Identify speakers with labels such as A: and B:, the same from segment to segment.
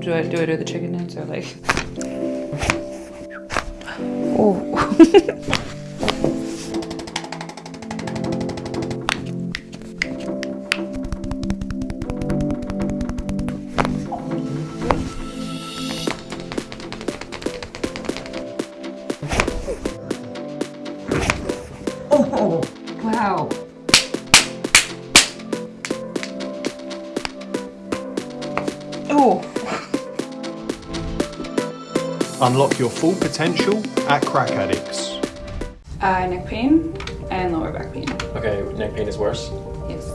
A: Do I do I do the chicken dance or like? Oh. oh. Wow. Oh.
B: Unlock your full potential at Crack Addicts.
A: Uh, neck pain and lower back pain.
C: Okay, neck pain is worse.
A: Yes.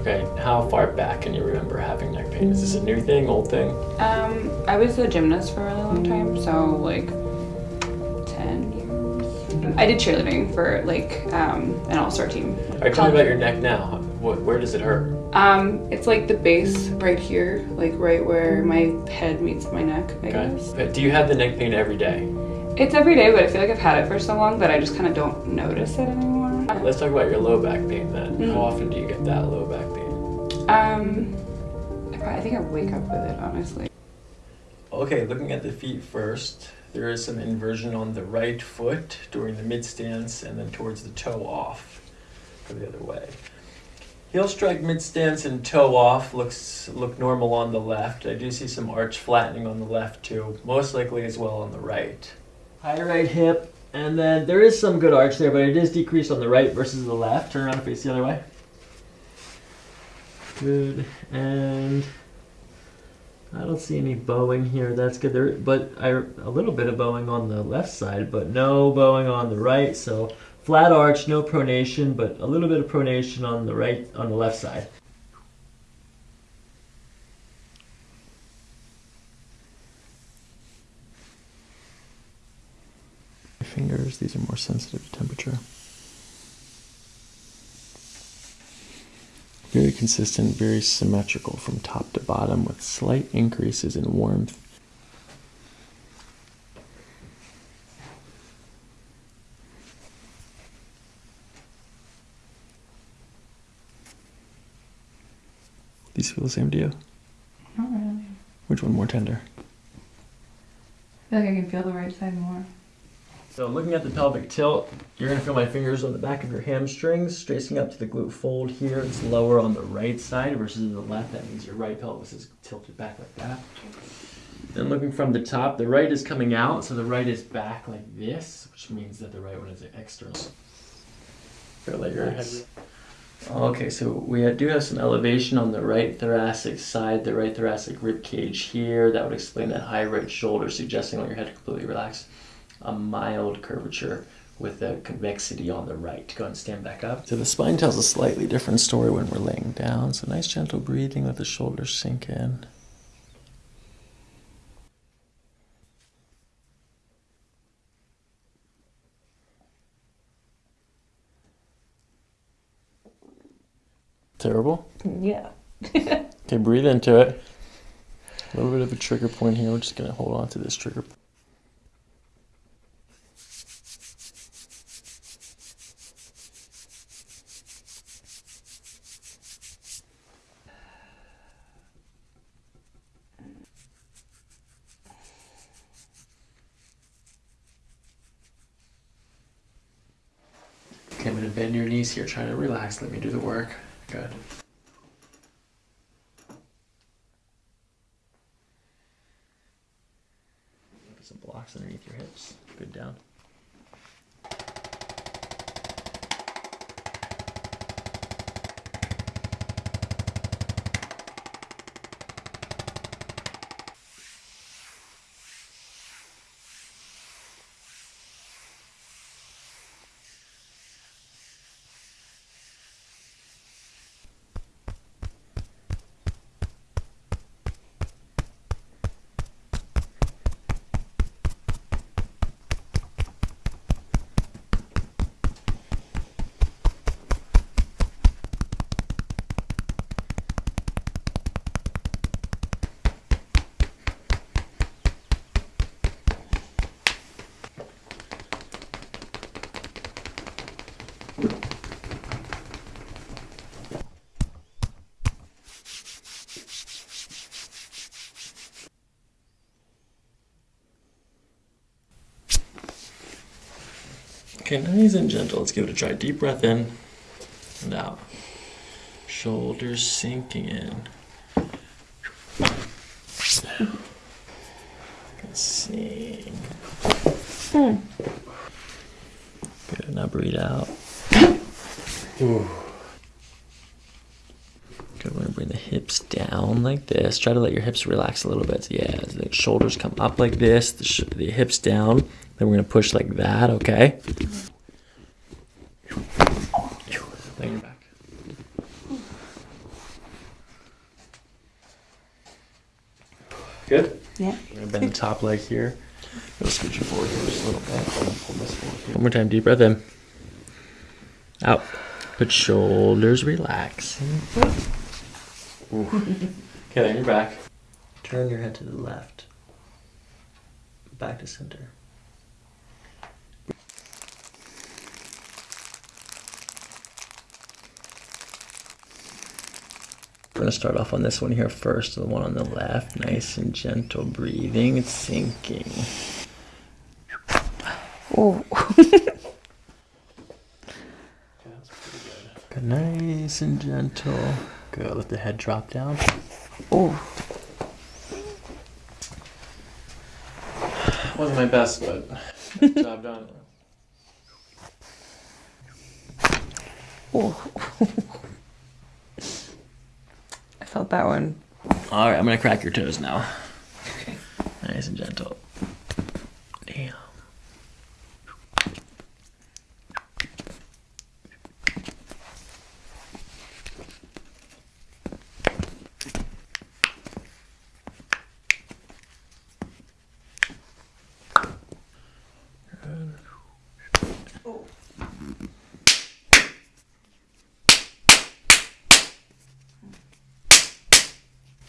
C: Okay, how far back can you remember having neck pain? Is this a new thing, old thing?
A: Um, I was a gymnast for a really long time, so like 10 years. I did cheerleading for like um, an all-star team.
C: All right, tell me about your neck now. What, where does it hurt?
A: Um, it's like the base right here, like right where my head meets my neck, I guess.
C: But do you have the neck pain every day?
A: It's every day, but I feel like I've had it for so long that I just kind of don't notice it anymore.
C: Let's talk about your low back pain then.
A: Mhm.
C: How often do you get that low back pain?
A: Um, I, probably, I think I wake up with it, honestly.
C: Okay, looking at the feet first, there is some inversion on the right foot during the mid stance and then towards the toe off. Go the other way. Heel strike mid stance and toe off looks look normal on the left. I do see some arch flattening on the left too, most likely as well on the right. High right hip, and then there is some good arch there, but it is decreased on the right versus the left. Turn around and face the other way. Good, and I don't see any bowing here. That's good. There, but I a little bit of bowing on the left side, but no bowing on the right. So flat arch, no pronation, but a little bit of pronation on the right, on the left side.
D: fingers, these are more sensitive to temperature. Very consistent, very symmetrical from top to bottom with slight increases in warmth. These feel the same to you?
A: Not really.
D: Which one more tender?
A: I feel like I can feel the right side more.
C: So looking at the pelvic tilt, you're gonna feel my fingers on the back of your hamstrings, tracing up to the glute fold here. It's lower on the right side versus the left. That means your right pelvis is tilted back like that. Then looking from the top, the right is coming out, so the right is back like this, which means that the right one is external. Feel like your head. Okay, so we do have some elevation on the right thoracic side, the right thoracic rib cage here. That would explain that high right shoulder, suggesting let your head completely relaxed a mild curvature with a convexity on the right. Go and stand back up.
D: So the spine tells a slightly different story when we're laying down. So nice gentle breathing, let the shoulders sink in. Terrible?
A: Yeah.
D: Okay, breathe into it. A little bit of a trigger point here. We're just going to hold on to this trigger point.
C: Okay, I'm gonna bend your knees here, trying to relax. Let me do the work. Good.
D: Put some blocks underneath your hips. Good down.
C: Okay, nice and gentle. Let's give it a try. Deep breath in and out. Shoulders sinking in. Sink. Hmm. Good. Now breathe out. Good. We're gonna bring the hips down like this. Try to let your hips relax a little bit. Yeah, the shoulders come up like this, the, the hips down. Then we're gonna push like that. Okay. Lay your back. Good.
A: Yeah.
C: We're gonna bend the top leg here. Go scooch you forward here just a little bit. Pull this forward here. One more time, deep breath in. Out. Put shoulders relaxing. Ooh. Okay, then you're back. Turn your head to the left. Back to center. We're gonna start off on this one here first, the one on the left. Nice and gentle breathing. It's sinking.
A: Oh.
C: Good. Nice and gentle. Good. Let the head drop down.
A: Oh.
C: Wasn't my best, but job done.
A: Oh. Felt that one.
C: All right, I'm gonna crack your toes now. Okay. Nice and gentle. Damn.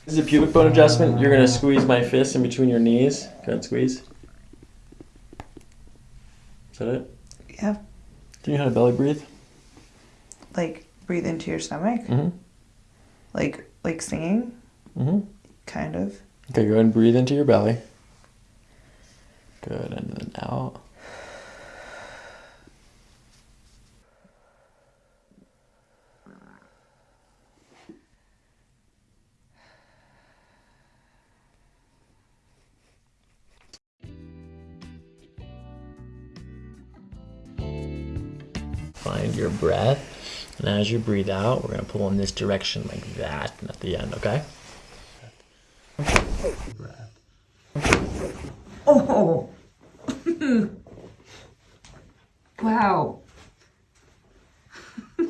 C: This is a pubic bone adjustment. You're gonna squeeze my fist in between your knees. Go ahead, squeeze. Is that it?
E: Yeah,
C: Do you know how to belly breathe?
E: like breathe into your stomach,
C: Mm-hmm.
E: like like singing,
C: Mm-hmm.
E: kind of.
C: Okay, go ahead and breathe into your belly. Good, and then out. Find your breath, and as you breathe out, we're gonna pull in this direction like that at the end, okay?
E: Oh,
A: Wow.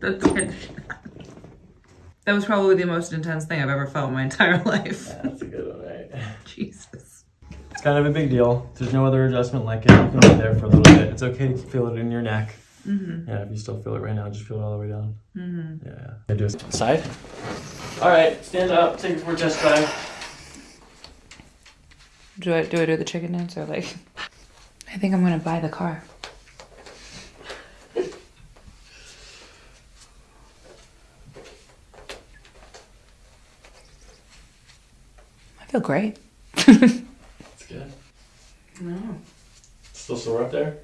E: that's good. That was probably the most intense thing I've ever felt in my entire life.
C: That's a good one, right?
E: Jesus.
F: It's kind of a big deal. There's no other adjustment like it. You can be there for a little bit. It's okay to feel it in your neck.
E: Mm-hmm.
F: Yeah, if you still feel it right now, just feel it all the way down.
E: Mm-hmm.
F: Yeah, yeah. I do it.
C: Side. All right, stand up. Take it for a chest dive.
A: Do I do I do the chicken dance or like? I think I'm gonna buy the car. I feel great.
C: That's good.
A: No.
C: Still sore up there?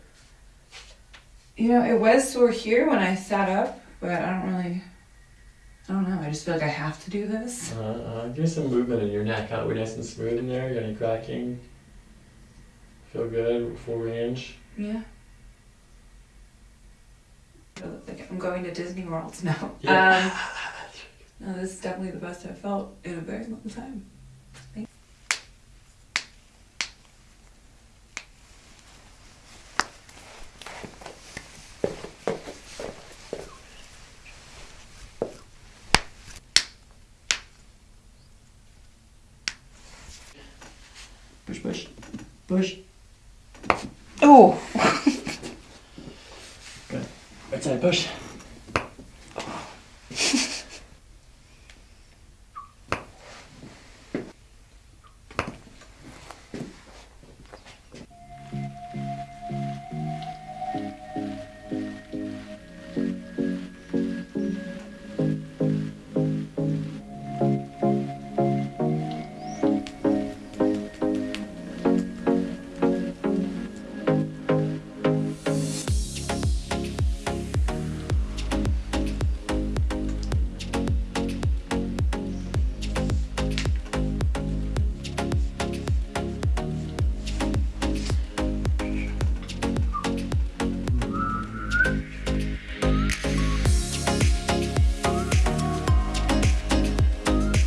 A: You know, it was sore here when I sat up, but I don't really. I don't know. I just feel like I have to do this.
C: Uh, uh, give me some movement in your neck. How we nice and smooth in there? Got any cracking? Feel good? Full range?
A: Yeah. I look like I'm going to Disney World now.
C: Yeah.
A: Um, no, this is definitely the best I've felt in a very long time.
C: Push, push. Push.
A: Oh.
C: Right side push.